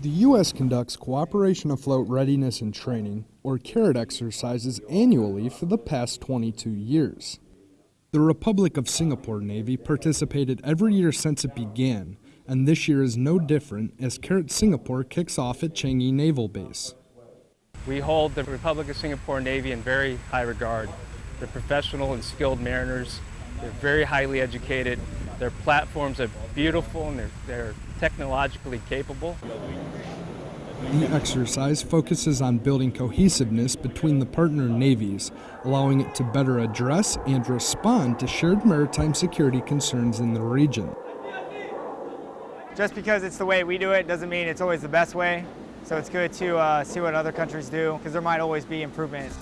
The U.S. conducts Cooperation Afloat Readiness and Training, or CARAT exercises annually for the past 22 years. The Republic of Singapore Navy participated every year since it began, and this year is no different as CARAT Singapore kicks off at Changi Naval Base. We hold the Republic of Singapore Navy in very high regard. They're professional and skilled mariners. They're very highly educated. Their platforms are beautiful and they're, they're technologically capable. The exercise focuses on building cohesiveness between the partner navies, allowing it to better address and respond to shared maritime security concerns in the region. Just because it's the way we do it doesn't mean it's always the best way. So it's good to uh, see what other countries do because there might always be improvements.